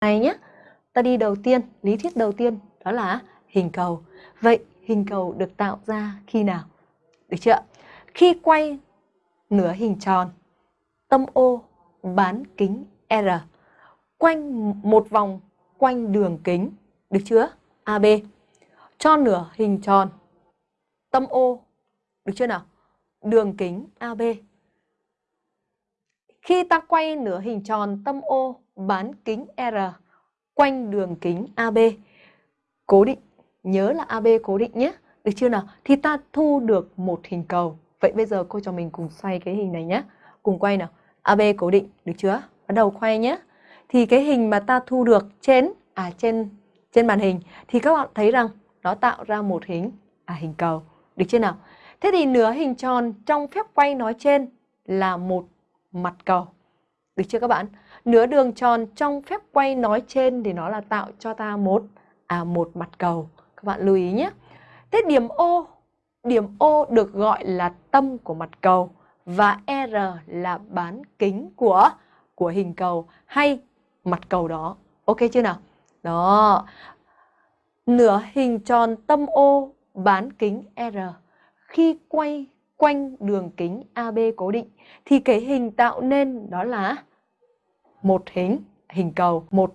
này nhé. Ta đi đầu tiên, lý thuyết đầu tiên đó là hình cầu. Vậy hình cầu được tạo ra khi nào? Được chưa? Khi quay nửa hình tròn, tâm O bán kính R quanh một vòng quanh đường kính, được chưa? AB. Cho nửa hình tròn, tâm O, được chưa nào? Đường kính AB. Khi ta quay nửa hình tròn tâm O bán kính R quanh đường kính AB, cố định, nhớ là AB cố định nhé, được chưa nào? Thì ta thu được một hình cầu. Vậy bây giờ cô cho mình cùng xoay cái hình này nhé. Cùng quay nào. AB cố định, được chưa? Bắt đầu quay nhé. Thì cái hình mà ta thu được trên à trên trên màn hình thì các bạn thấy rằng nó tạo ra một hình à hình cầu, được chưa nào? Thế thì nửa hình tròn trong phép quay nói trên là một mặt cầu. Được chưa các bạn? Nửa đường tròn trong phép quay nói trên thì nó là tạo cho ta một à một mặt cầu. Các bạn lưu ý nhé. Thế điểm O, điểm O được gọi là tâm của mặt cầu và R là bán kính của của hình cầu hay mặt cầu đó. Ok chưa nào? Đó. Nửa hình tròn tâm O bán kính R khi quay quanh đường kính AB cố định thì cái hình tạo nên đó là một hình hình cầu, một